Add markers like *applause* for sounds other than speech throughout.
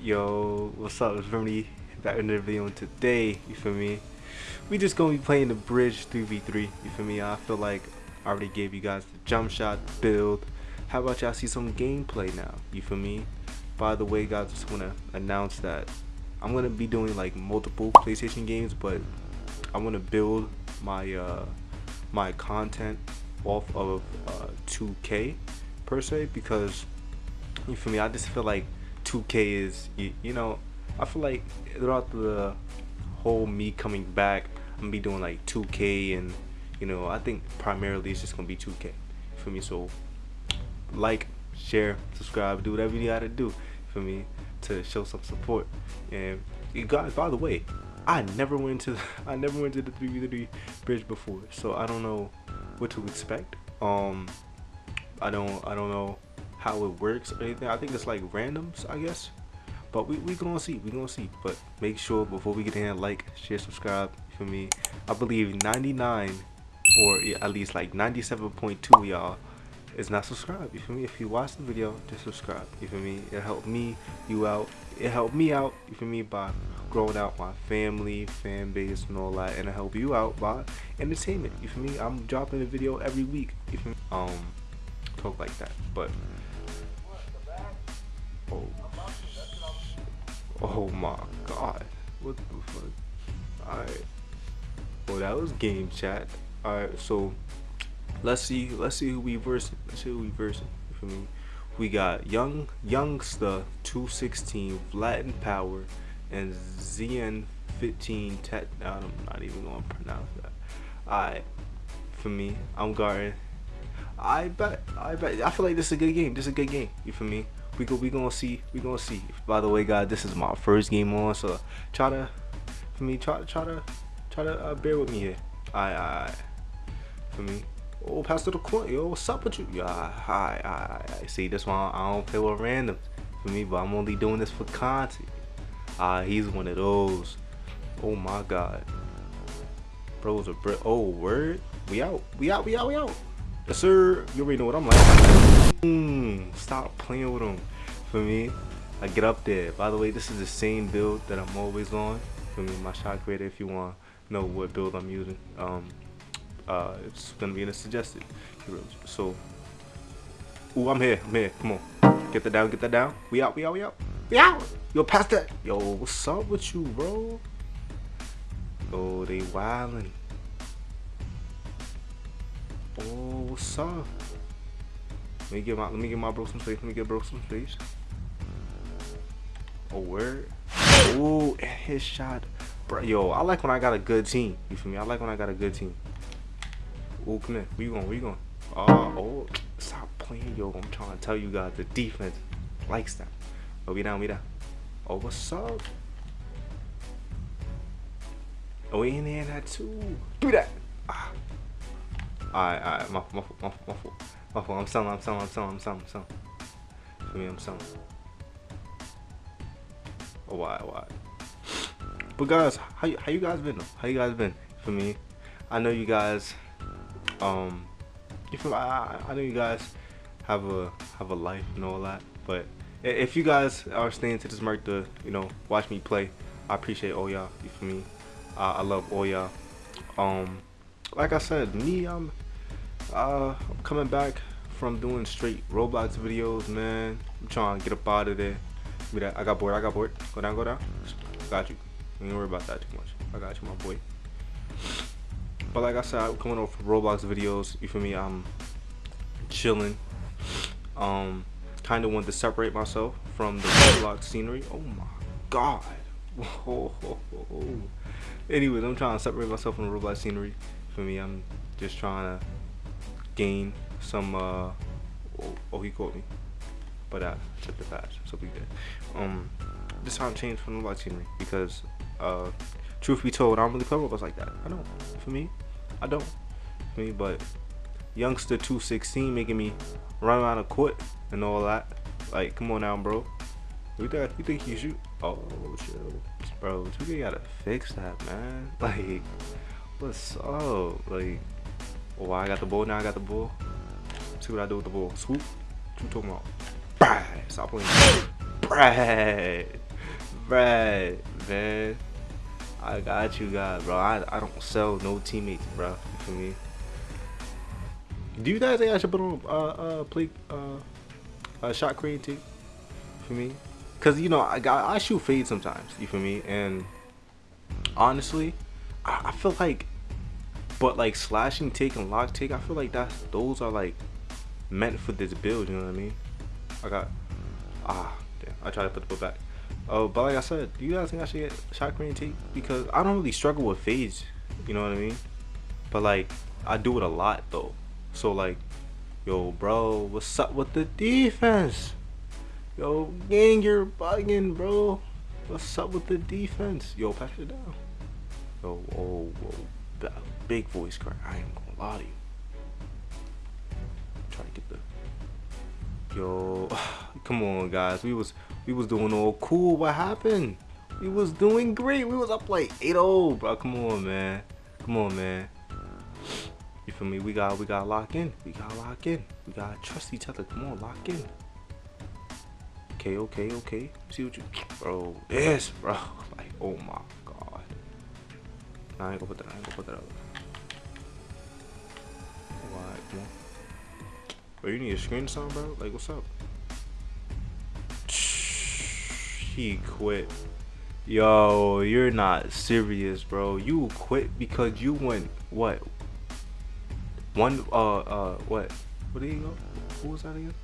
Yo, what's up? It's back in the video and today, you feel me? We just gonna be playing the bridge 3v3, you feel me? I feel like I already gave you guys the jump shot build. How about y'all see some gameplay now? You feel me? By the way, guys, just wanna announce that I'm gonna be doing like multiple PlayStation games, but I wanna build my uh my content off of uh 2K per se because you feel me? I just feel like 2K is you, you know I feel like throughout the whole me coming back, I'm gonna be doing like 2K and you know I think primarily it's just gonna be 2K. for me? So like, share, subscribe, do whatever you gotta do for me to show some support. And you guys, by the way, I never went to *laughs* I never went to the 3v3 bridge before, so I don't know what to expect. Um, I don't I don't know how it works or anything. I think it's like randoms, I guess. But we we gonna see, we gonna see. But make sure before we get in, like, share, subscribe for me. I believe 99 or at least like 97.2 of y'all is not subscribed. You feel me? If you watch the video, just subscribe. You feel me? It helped me, you out. It helped me out. You feel me? By growing out my family, fan base, and all that, and I help you out by entertainment. You feel me? I'm dropping a video every week. You feel me? Um, talk like that, but. Oh, oh my God! What the fuck? Alright. Well, that was game chat. Alright, so let's see let's see who we versing. Let's see who we versing. You feel me? We got Young Youngster 216 Latin Power and ZN 15 Tet I'm not even gonna pronounce that. Alright. For me, I'm guarding. I bet I bet I feel like this is a good game. This is a good game. You feel me? We go we gonna see we gonna see. By the way guys, this is my first game on, so try to for me try to try to try to uh, bear with me here. Alright, alright. For me. Oh, Pastor the Court, yo, what's up with you? Yeah, hi, I, I see. That's why I don't play with randoms for me, but I'm only doing this for content. Ah, he's one of those. Oh my God, bros are br Oh, word. We out. We out. We out. We out. Yes, sir. You already know what I'm like. Mm, stop playing with him. For me, I get up there. By the way, this is the same build that I'm always on. For me, my shot creator. If you want to know what build I'm using, um, uh, it's gonna be in the suggested. So, ooh, I'm here. I'm here. Come on, get that down. Get that down. We out. We out. We out. Out. Yo, pass that. Yo, what's up with you, bro? Oh, they wildin'. Oh, what's up? Let me get my let me get my bro some space. Let me get bro some space. Oh, word. Oh, and his shot. Bro, yo, I like when I got a good team. You feel me? I like when I got a good team. Oh, come here. Where you going? Where you going? Oh, oh, stop playing, yo. I'm trying to tell you guys the defense likes that. Oh, we down, we down. Oh, what's up? Oh, we in there too. Do that. Ah. Alright, alright. My, my, my, fault. my. I'm selling, I'm selling, I'm selling, I'm selling, I'm selling. For me, I'm selling. Oh, why, why? But guys, how, you- how you guys been? How you guys been? For me, I know you guys um you I, I know you guys have a have a life and all that but if you guys are staying to this mark to you know watch me play i appreciate all y'all you feel me uh, i love all y'all um like i said me i'm uh i'm coming back from doing straight roblox videos man i'm trying to get up out of there me that. i got bored i got bored go down go down got you don't worry about that too much i got you my boy but like I said, I'm coming off Roblox videos. You for me? I'm chilling. Um, kind of want to separate myself from the Roblox scenery. Oh my god. *laughs* Anyways, I'm trying to separate myself from the Roblox scenery. For me, I'm just trying to gain some. Uh, oh, he caught me, but I took the patch, so we good. Um, trying to change from the Roblox scenery because, uh, truth be told, I don't really play Roblox like that. I don't. For me, I don't. For me, but youngster 216 making me run around the court and all that. Like, come on now, bro. You think you think you shoot? Oh, chill, bro. 2K gotta fix that, man. *laughs* Like, what's up? Like, oh, I got the ball now. I got the ball. See what I do with the ball. Swoop. What you talking about? Brad. Stop playing. Brad. Brad. Man. I got you guys, bro. I, I don't sell no teammates, bro. You feel me? Do you guys think I should put on uh uh play uh a shot creating for me? Cause you know I got I shoot fade sometimes. You feel me? And honestly, I, I feel like, but like slashing take and lock take, I feel like that those are like meant for this build. You know what I mean? I got ah damn. I try to put the book back. Oh, but like I said, do you guys think I should get shot creating Because I don't really struggle with fades. You know what I mean? But like I do it a lot though. So like, yo, bro, what's up with the defense? Yo, gang, you're bugging, bro. What's up with the defense? Yo, pass it down. Yo, whoa, whoa. Big voice crack. I ain't gonna lie to you. Try to get the. Yo, *sighs* come on, guys. We was we was doing all cool. What happened? We was doing great. We was up like 8-0, bro. Come on, man. Come on, man. You feel me? We got we got lock in. We got lock in. We gotta trust each other. Come on, lock in okay, okay, okay. See what you, bro. Yes, bro. *laughs* Like, oh my god. Nah, I ain't gonna put that. I ain't gonna put that up. Why? Come on. Bro, you need a screen song, bro. Like, what's up? He quit. Yo, you're not serious, bro. You quit because you went what? One uh uh what? Where did he go? Who was that again?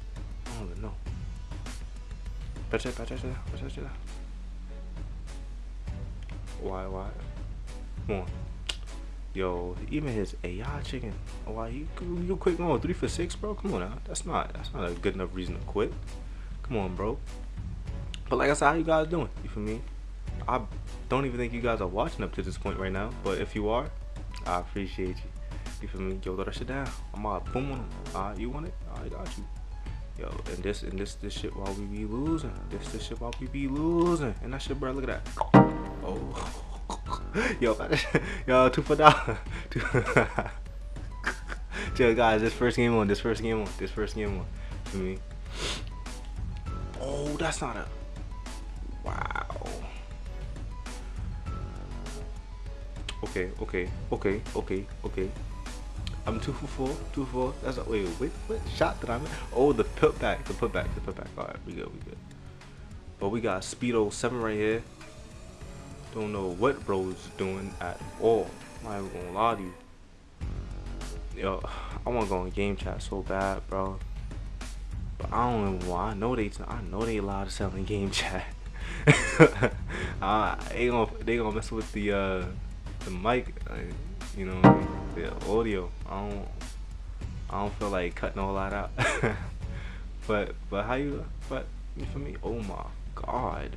I don't even know. Why, why? Come on. Yo, even his AI chicken. Why you you quit going three for six, bro? Come on now. That's not that's not a good enough reason to quit. Come on, bro. But like I said, how you guys doing? You feel me? I don't even think you guys are watching up to this point right now. But if you are, I appreciate you. You feel me? Yo, throw that shit down. I'm all boom on them. Alright, you want it? I got you. Yo, and this and this this shit while we be losing. This this shit while we be losing. And that shit, bro, look at that. Oh. *laughs* Yo, *laughs* yo, two for dollar. *laughs* Yo, guys, this first game on, this first game on, this first game on. For me. Oh, that's not a. Wow. Okay, okay, okay, okay, okay. I'm two for four, two for four. That's a, wait, wait, what shot did I make? Oh, the putback, the putback, the putback. All right, we good, we good. But we got Speedo seven right here. Don't know what bro's is doing at all. I'm not even gonna lie to you. Yo, I wanna go on game chat so bad, bro. But I don't even why. I know they. I know they allowed to sell in game chat. uh, *laughs* they gonna they gonna mess with the uh the mic. You know, the audio. I don't, I don't feel like cutting all that out. *laughs* but, but how you, but you me? Oh my god.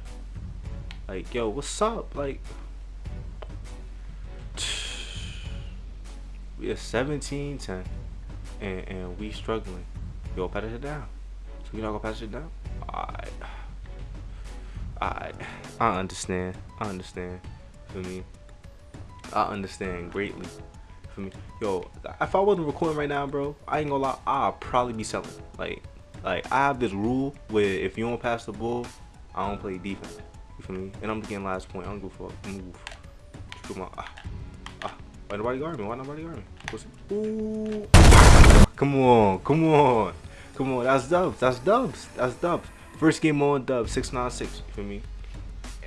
Like, yo, what's up? Like, *sighs* we are 17, 10, and, and we struggling. Yo, pass it down. So you not gonna pass it down? Alright. Alright. I understand. I understand. For me. I understand greatly. For me, yo, if I wasn't recording right now, bro, I ain't gonna lie, I'll probably be selling. Like, like I have this rule where if you don't pass the ball, I don't play defense. You feel me? And I'm getting last point. I don't go for move. Come on. Ah, ah. Why nobody guard me? Why nobody guard me? What's Ooh. Come on, come on, come on. That's dubs. That's dubs. That's dubs. First game on nine six. You feel me?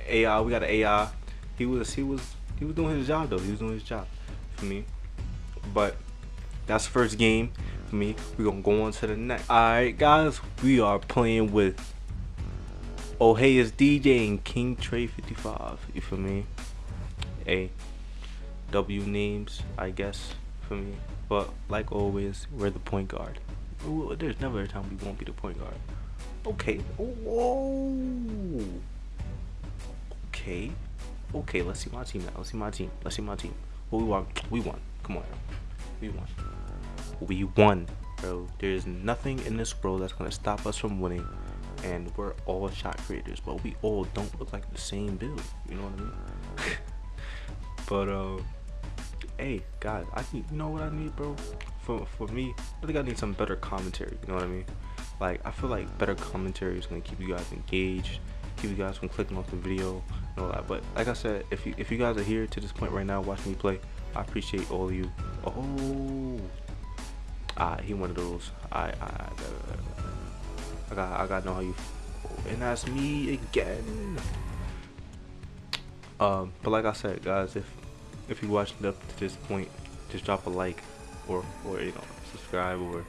AI. We got an AI. He was. He was he was doing his job though. He was doing his job for me. But that's the first game for me. We're gonna go on to the next. Alright guys, we are playing with Oh hey it's DJ and King Trey 55. You feel me? A W names, I guess, for me. But like always, we're the point guard. There's never a time we won't be the point guard. Okay. Whoa. Okay. Okay, let's see my team now. Let's see my team. Let's see my team. What we won? We won. Come on. We won. We won, bro. There's nothing in this world that's gonna stop us from winning. And we're all shot creators, but we all don't look like the same build. You know what I mean? *laughs* but uh, hey guys, I need. You know what I need, bro? for for me, I think I need some better commentary. You know what I mean? Like I feel like better commentary is gonna keep you guys engaged, keep you guys from clicking off the video and all that. But like I said, if you if you guys are here to this point right now watching me play, I appreciate all you. Oh, ah, he one of those. I I I got I got know how you. And that's me again. Um, but like I said, guys, if if you watched up to this point, just drop a like or or you know subscribe or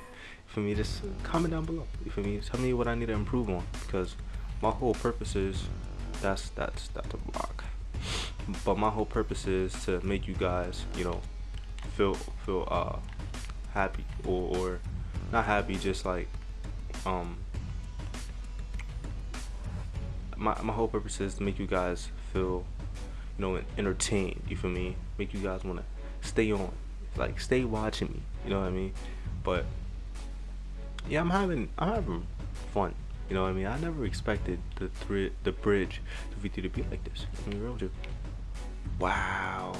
for me just comment down below. For me, tell me what I need to improve on because my whole purpose is that's that's that's a block. But my whole purpose is to make you guys, you know, feel feel uh happy or or not happy, just like um my my whole purpose is to make you guys feel you know entertained. You feel me? Make you guys wanna stay on, like stay watching me. You know what I mean? But yeah, I'm having I'm having fun. You know what I mean? I never expected the thri- the bridge to V2 to be like this. I mean, real. Wow.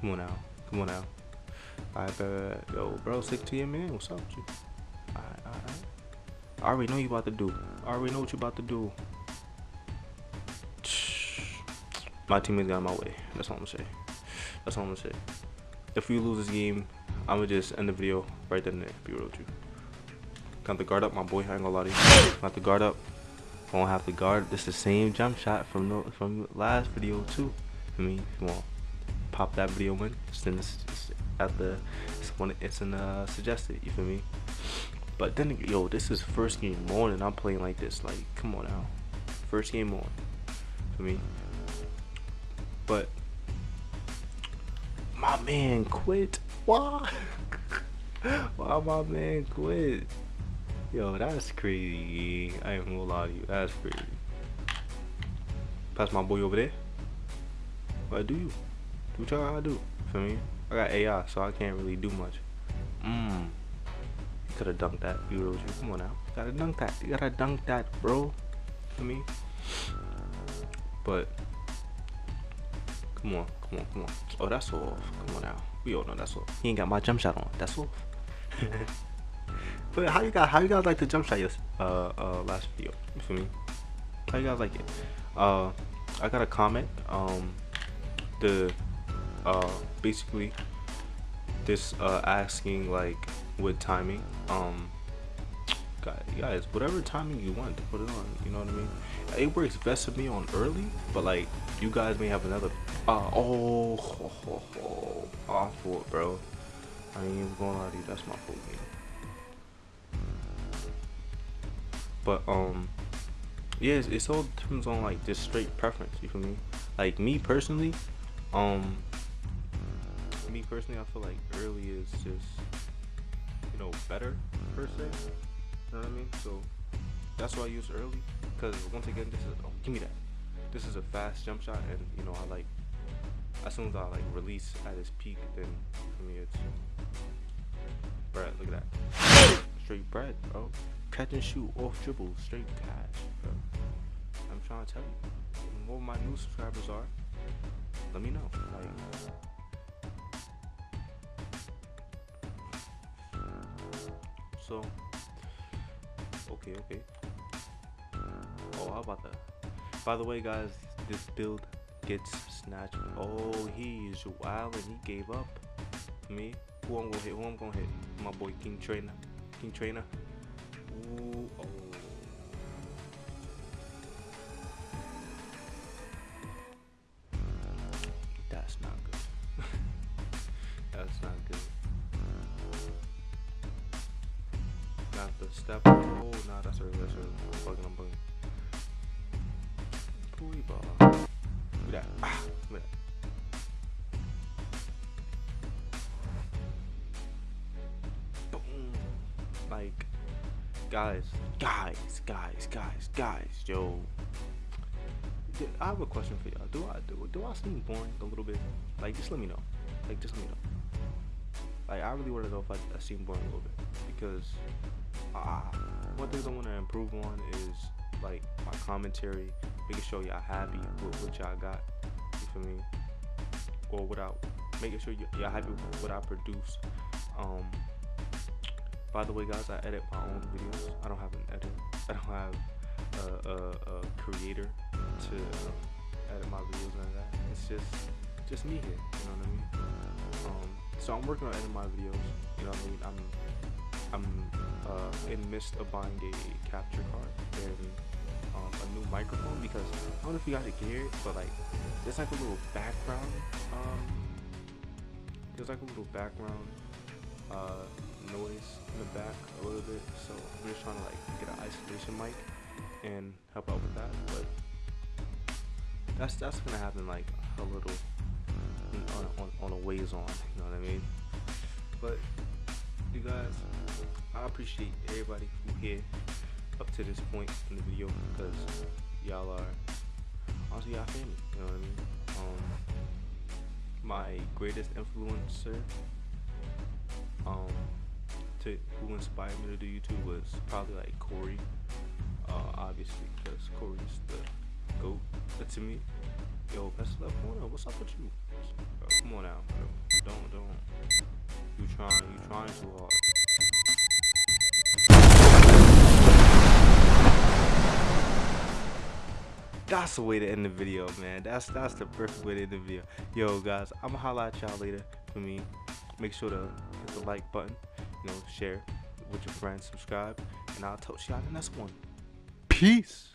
Come on now. Come on now. I bet, yo, bro, stick to your man. What's up with you? Alright, alright. I already know you about to do. I already know what you about to do. *sniffs* My teammates got in my way. That's all I'm gonna say. That's all I'm gonna say. If we lose this game, I'm gonna just end the video right then and there. Be real with you. Got the guard up, my boy. I ain't gonna lie to you. Got the guard up. Won't have to guard. This the same jump shot from the from last video too. I mean, come on, pop that video in. Just in this, at the it's one it's in uh suggested. You feel me? But then yo, this is first game on and I'm playing like this. Like, come on now, first game on for me. But my man quit. Why? *laughs* Why my man quit? Yo, that's crazy. I ain't gonna lie to you. That's crazy. Pass my boy over there. What do you? Do what gotta do. For me? I got AI, so I can't really do much. Mmm. Could have dunked that. You really Come on now. Gotta dunk that. You gotta dunk that, bro. For me? But. Come on. Come on. Come on. Oh, that's off. Come on now. We all know that's off. He ain't got my jump shot on. That's off. *laughs* But how you guys how you guys like the jump shot yes uh uh last video? For me? How you guys like it? Uh I got a comment. Um the uh basically this uh asking like with timing. Um guys, whatever timing you want to put it on, you know what I mean? It works best for me on early, but like you guys may have another uh oh, oh, oh, oh, fault, bro. I ain't even gonna lie to you, that's my fault But um, yeah, it's, all depends on like just straight preference. You feel me? Like me personally, um, me personally, I feel like early is just you know better per se. You know what I mean? So that's why I use early. Cause once again, this is oh give me that. This is a fast jump shot, and you know I like as soon as I like release at its peak, then for me it's bread. Look at that, straight bread, bro catch and shoot off dribble, straight cash. Bro. I'm trying to tell you. What my new subscribers are, let me know. Like, so, okay, okay. Oh, how about that? By the way, guys, this build gets snatched. Oh, he is wild and he gave up. Me? Who I'm gonna hit? Who I'm gonna hit? My boy King Trainer. King Trainer. That's not good. Not the step. Oh, nah, that's early. That's early. I'm bugging. I'm bugging. Pooey ball. Look at that. Ah, look at that. like guys, guys, guys, guys, guys, yo. I have a question for y'all. Do I do, do I seem boring a little bit? Like, just let me know. Like, just let me know. Like, I really want to know if I, I seem boring a little bit because uh, one thing I want to improve on is like my commentary, making sure y'all happy with what y'all got. You feel me? Or without making sure y'all happy with what I produce. Um, by the way, guys, I edit my own videos. I don't have an editor. *laughs* I don't have a, a, a creator to edit my videos and that. It's just just me here. You know what I mean? Um, so I'm working on editing my videos. You know what I mean? I'm I'm uh, in the midst of buying a capture card and um, a new microphone because I don't know if you guys can hear it, but like there's like a little background. Um, there's like a little background uh, noise in the back a little bit. So I'm just trying to like get an isolation mic and help out with that. But that's that's gonna happen like a little on, on, on a ways on. You know what I mean? But you guys, I appreciate everybody who here up to this point in the video because y'all are honestly y'all family. You know what I mean? Um, my greatest influencer, um, to who inspired me to do YouTube was probably like Corey. Uh, obviously, because Corey's the goat to me. Yo, best love corner. What's up with you? Come on now, bro. Don't, don't. You trying, you trying too hard. That's the way to end the video, man. That's that's the perfect way to end the video. Yo, guys, I'ma holla at y'all later. For me, make sure to hit the like button. You know, share with your friends, subscribe, and I'll talk to y'all in the next one. Peace.